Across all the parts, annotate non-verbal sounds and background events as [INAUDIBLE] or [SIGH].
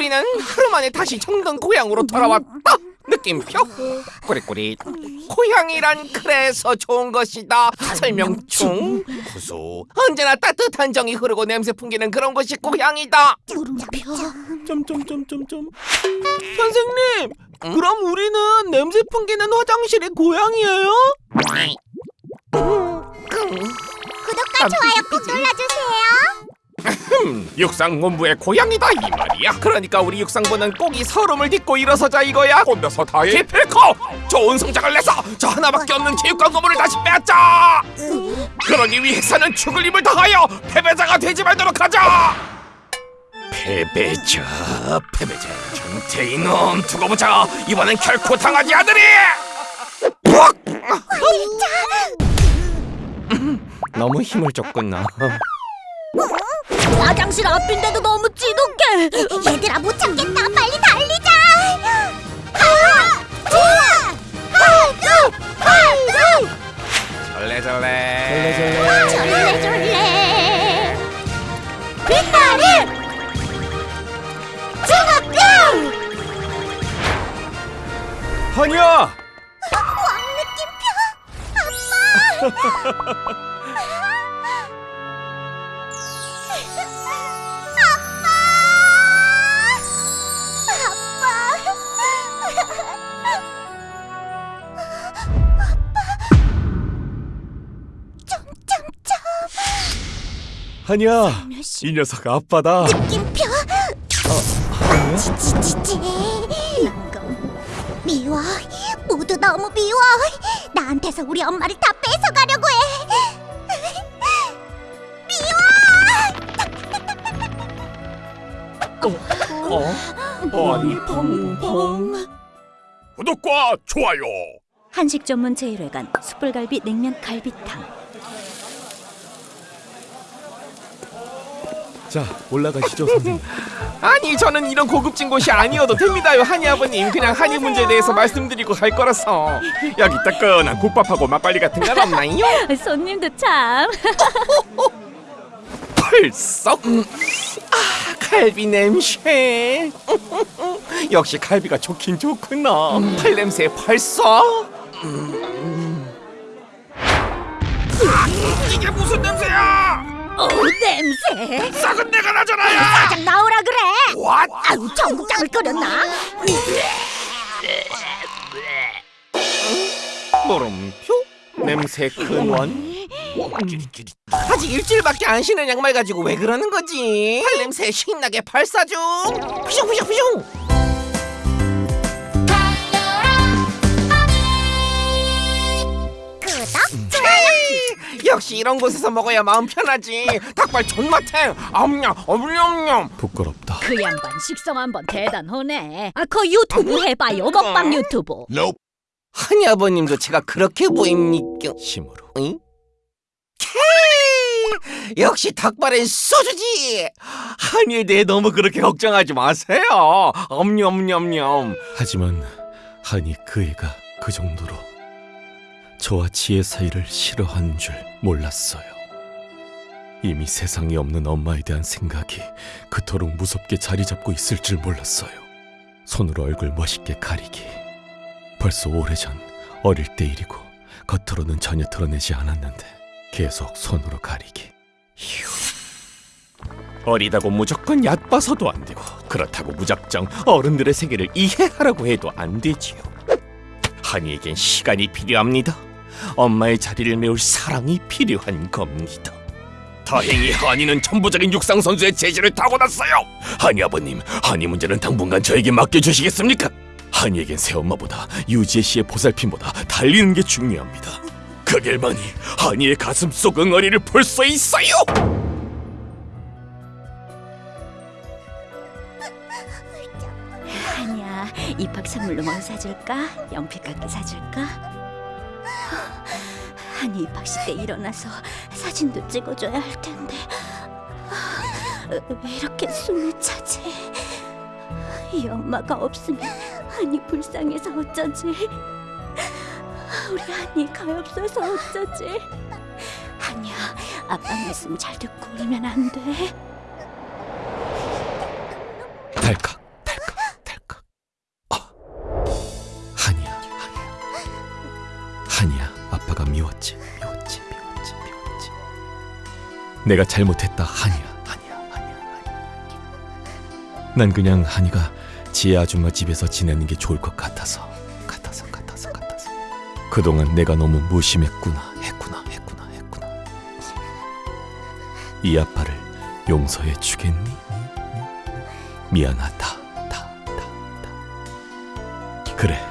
우리는 하루 만에 다시 정든 고향으로 돌아왔다. 느낌표 꾸리꾸리 고향이란 그래서 좋은 것이다. 설명충 구수 언제나 따뜻한 정이 흐르고 냄새 풍기는 그런 곳이 고향이다. 물음표 점점점점점 선생님 그럼 우리는 냄새 풍기는 화장실이 고향이에요? 구독과 좋아요 꼭 눌러주세요 음, 육상본부의 고향이다 이 말이야. 그러니까 우리 육상부는 꼭 이 서름을 딛고 일어서자 이거야. 혼자서 다해. 기필코 좋은 성적을 내서 저 하나밖에 없는 체육관 건물을 다시 빼앗자. 그러기 위해서는 죽을 힘을 다하여 패배자가 되지 말도록 하자. 패배자, 패배자. 정태 이놈 두고 보자. 이번엔 결코 당하지 않으리. 푹! 너무 힘을 줬구나. 화장실 앞인데도 너무 찌독해. 얘들아 못 참겠다. 빨리 달리자. 하나 둘 하나 절레절레. 졸래 졸래 빛나는 중학교. 한이야 왕 느낌표? 엄마 [LAUGHS] 한이야. 이 녀석 아빠다. 느낌표. 지지지지 미워. 모두 너무 미워. 나한테서 우리 엄마를 다 뺏어가려고 해. 어? 아니 펑펑 구독과 좋아요. 한식 전문 제1회관 숯불갈비 냉면 갈비탕 자 올라가시죠 선생님. [LAUGHS] 아니 저는 이런 고급진 곳이 아니어도 됩니다요 한이 아버님. 그냥 한이 문제에 대해서 말씀드리고 갈 거라서. 여기 따끈한 국밥하고 막걸리 같은 건 없나요? [LAUGHS] 손님도 참. [LAUGHS] 펄썩 음. 아 갈비 냄새. 역시 갈비가 좋긴 좋구나. 팔 냄새 벌써? 음. 아, 이게 무슨 냄새야 어 냄새 썩은 내가 나잖아요 사장 나오라 그래 왓? 아유 전국장을 끓였나 물음표? 냄새 근원? 아직 일주일밖에 안 신은 양말 가지고 왜 그러는 거지? 팔 냄새 신나게 발사 중! 푸슝푸슝푸슝! 역시 이런 곳에서 먹어야 마음 편하지. 닭발 존맛해 엄냠 엄냠냠 부끄럽다. 그 양반 식성 한번 대단하네. 아그 유튜브 해봐요 먹방 유튜브. 한이 아버님도 제가 그렇게 보입니까? 힘으로. 응? 케이! 역시 닭발엔 소주지! 한이에 대해 너무 그렇게 걱정하지 마세요. 엄냠엄냠. 하지만 한이 그 애가 그 정도로 저와 지혜 사이를 싫어하는 줄 몰랐어요. 이미 세상에 없는 엄마에 대한 생각이 그토록 무섭게 자리 잡고 있을 줄 몰랐어요. 손으로 얼굴 멋있게 가리기. 벌써 오래전 어릴 때 일이고 겉으로는 전혀 드러내지 않았는데 계속 손으로 가리기. 어리다고 무조건 얕봐서도 안 되고 그렇다고 무작정 어른들의 세계를 이해하라고 해도 안 되지요. 한이에겐 시간이 필요합니다. 엄마의 자리를 메울 사랑이 필요한 겁니다. 다행히 한이는 천부적인 육상 선수의 재질을 타고났어요. 한이 아버님, 한이 문제는 당분간 저에게 맡겨주시겠습니까? 한이에겐 새엄마보다 유지혜 씨의 보살핌보다 달리는 게 중요합니다. 그 길만이 한이의 가슴 속 응어리를 볼 수 있어요. 아니야 입학 선물로 뭘 사줄까? 연필깎이 사줄까? 아니 입학식 때 일어나서 사진도 찍어줘야 할 텐데 왜 이렇게 숨이 차지? 이 엄마가 없으면 한이 불쌍해서 어쩌지? 우리 한이 가엾어서 어쩌지? 한이야 아빠 말씀 잘 듣고 울면 안 돼? 내가 잘못했다 한이야. 한이야 한이야 한이야. 난 그냥 한이가 지혜 아줌마 집에서 지내는 게 좋을 것 같아서. 같아서 같아서 같아서. 그동안 내가 너무 무심했구나 했구나. 했구나 했구나. 이 아빠를 용서해 주겠니? 미안하다. 다, 다, 다. 그래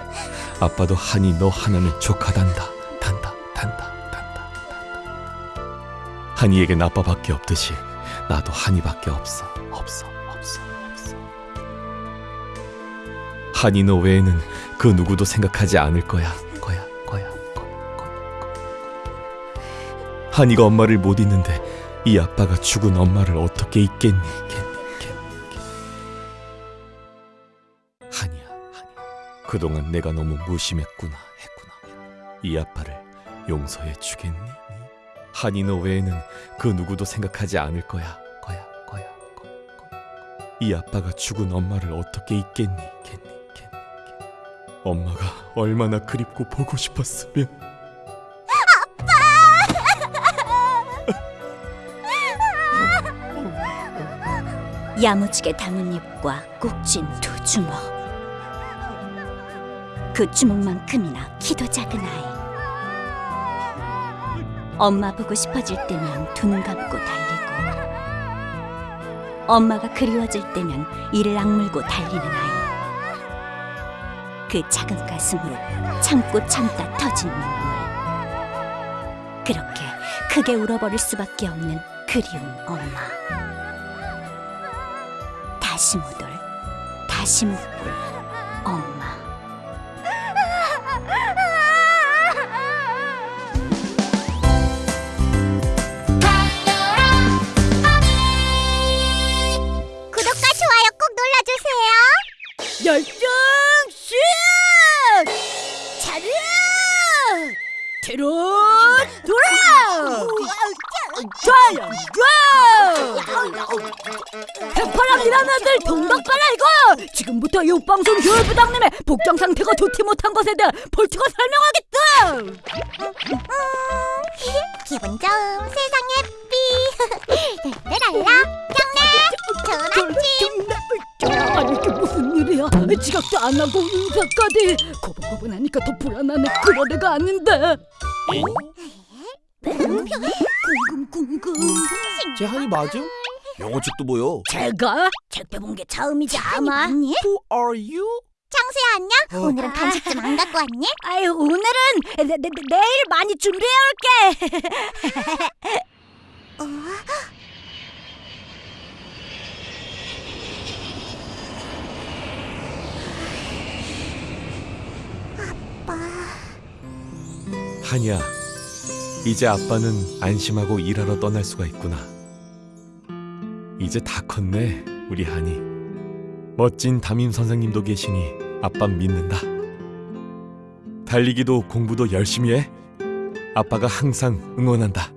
아빠도 한이 너 하나는 족하단다 한이에겐 아빠밖에 없듯이 나도 한이밖에 없어 없어 없어 없어. 한이 너 외에는 그 누구도 생각하지 않을 거야 거야 거야 거야 거야 한이가 엄마를 못 잊는데 이 아빠가 죽은 엄마를 어떻게 잊겠니 겠니 겠니 겠니? 한이야 한이야. 그동안 내가 너무 무심했구나 했구나. 이 아빠를 용서해 주겠니? 너 외에는 그 누구도 생각하지 않을 거야 거야 거야 거, 거. 이 아빠가 죽은 엄마를 어떻게 잊겠니 겠니 겠니 겠니 엄마가 얼마나 그립고 보고 싶었으면 야무지게 담은 입과 꼭쥔두 주먹. 그 주먹만큼이나 키도 작은 아이. 엄마 보고 싶어질 때면 두 눈 감고 달리고, 엄마가 그리워질 때면 이를 악물고 달리는 아이. 그 작은 가슴으로 참고 참다 터진 눈물. 그렇게 크게 울어버릴 수밖에 없는 그리운 엄마. 다시 못 올, 다시 못볼 엄마. 열정 슛! 차렷! 뒤로 돌아! 좋아요 좋아! 해파랑이란 아들 동덕발 알고 지금부터 육방송 교육부장님의 복장 상태가 좋지 못한 것에 대한 벌칙을 설명하겠다 기분 좋은 세상 예삐. 랄랄라 경례 좋은 아침. 지각도 안 하고 인사까지 고분고분하니까 더 불안하네 그런 애가 아닌데 궁금 궁금 제 한이 맞음? 영어책도 보여. 제가 책 빼본 게 처음이지 아마 아니 Who are you? 창수야 안녕? 오늘은 간식 좀 안 갖고 왔니? 아유 오늘은 내, 내, 내- 내일 많이 준비해 올게 [LAUGHS] 한이야, 이제 아빠는 안심하고 일하러 떠날 수가 있구나. 이제 다 컸네, 우리 한이. 멋진 담임 선생님도 계시니 아빠 믿는다. 달리기도 공부도 열심히 해. 아빠가 항상 응원한다.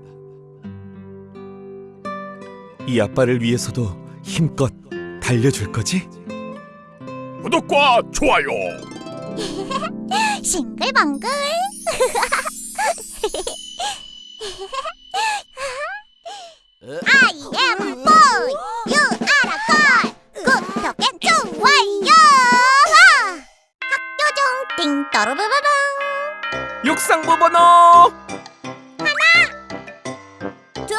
이 아빠를 위해서도 힘껏 달려줄 거지? 구독과 좋아요 [LAUGHS] 싱글벙글 I am boy You are a girl 좋아요 학교 중 띵떠르르르릉 육상부 번호 둘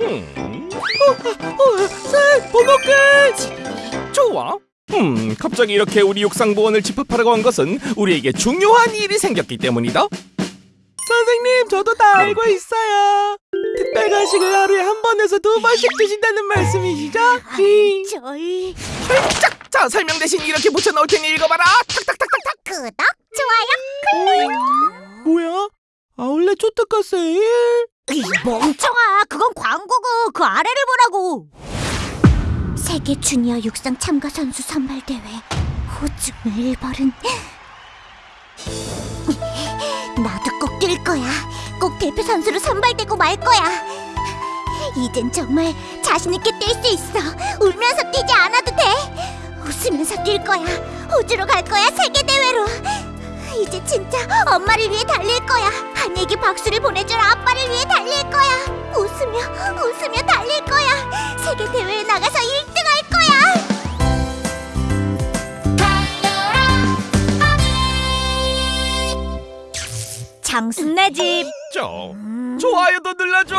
음. 셋 번호 끝 좋아 음 갑자기 이렇게 우리 육상부원을 집합하라고 한 것은 우리에게 중요한 일이 생겼기 때문이다 선생님 저도 다 알고 있어요 특별 간식을 하루에 한 번에서 두 번씩 주신다는 말씀이시죠? 음. 저희 짝! 자 설명 대신 이렇게 붙여넣을 테니 읽어봐라 탁탁탁탁탁 구독 좋아요 뭐야? 아울렛 초특가 세일? 이 멍청아 그건 광고고 그 아래를 보라고 세계 주니어 육상 참가 선수 선발 대회 호주 멜버른 [LAUGHS] 나도 꼭 뛸 거야 꼭 대표 선수로 선발되고 말 거야 이젠 정말 자신 있게 뛸 수 있어 울면서 뛰지 않아도 돼 웃으면서 뛸 거야 호주로 갈 거야 세계 대회로 이제 진짜 엄마를 위해 달릴 거야. 한이에게 박수를 보내줄 아빠를 위해 달릴 거야. 웃으며 웃으며 달릴 거야. 세계 대회에 나가서 1 장수 내 집. 좀 좋아요도 눌러줘.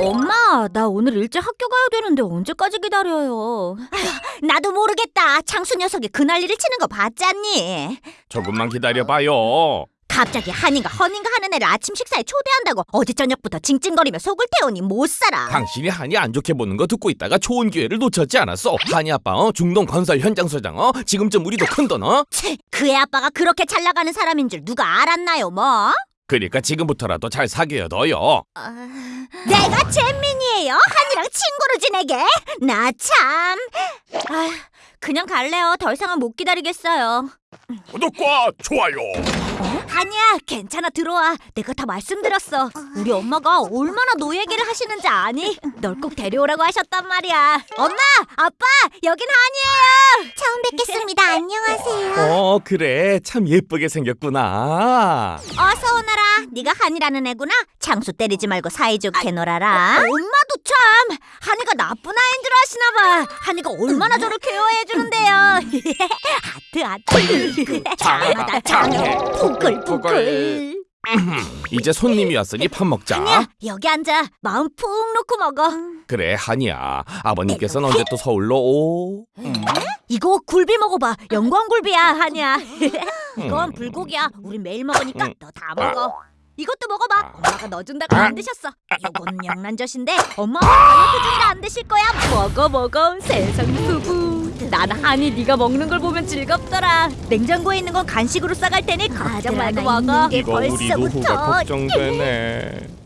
엄마, 나 오늘 일찍 학교 가야 되는데 언제까지 기다려요? 나도 모르겠다. 장수 녀석이 그 난리를 치는 거 봤잖니? 조금만 기다려봐요. 갑자기 한이가 허닌가 하는 애를 아침 식사에 초대한다고 어제 저녁부터 징징거리며 속을 태우니 못 살아. 당신이 한이 안 좋게 보는 거 듣고 있다가 좋은 기회를 놓쳤지 않았어. 한이 아빠 어? 중동 건설 현장 소장 어? 지금쯤 우리도 큰돈 어? 채, 그애 아빠가 그렇게 잘 나가는 사람인 줄 누가 알았나요, 뭐? 그러니까 지금부터라도 잘 사귀어둬요. 내가 잼민이에요. 한이랑 친구로 지내게. 나 참. 아휴, 그냥 갈래요. 더 이상은 못 기다리겠어요. 구독과 좋아요. 아니야, 괜찮아 들어와. 내가 다 말씀드렸어. 우리 엄마가 얼마나 노 얘기를 하시는지 아니? 널 꼭 데려오라고 하셨단 말이야. 엄마, 아빠, 여긴 한이에요. 처음 뵙겠습니다. 안녕하세요. 어 그래 참 예쁘게 생겼구나. 어서 오너라. 네가 한이라는 애구나. 장수 때리지 말고 사이좋게 놀아라. 엄마도 참. 한이가 나쁜 아이인 줄 아시나 봐. 한이가 얼마나 저를 케어해 주는데요. [LAUGHS] 하트 하트. 장하다 장해. 부글부글. 이제 손님이 왔으니 밥 먹자. 한이야 여기 앉아. 마음 푹 놓고 먹어. 그래 한이야. 아버님께서는 언제 또 서울로 오? 이거 굴비 먹어봐. 영광굴비야 한이야. 음. 이건 불고기야. 우린 매일 먹으니까 음. 너다 먹어. 이것도 먹어봐. 엄마가 너 준다고 안 드셨어. 이건 영란젓인데 엄마가 다이어트 중이라 안 드실 거야. 먹어 먹어. 세상 수부. 난 한이 네가 먹는 걸 보면 즐겁더라. 냉장고에 있는 건 간식으로 싸갈 테니 걱정 말고 먹어. 이거 우리 노후가 걱정되네.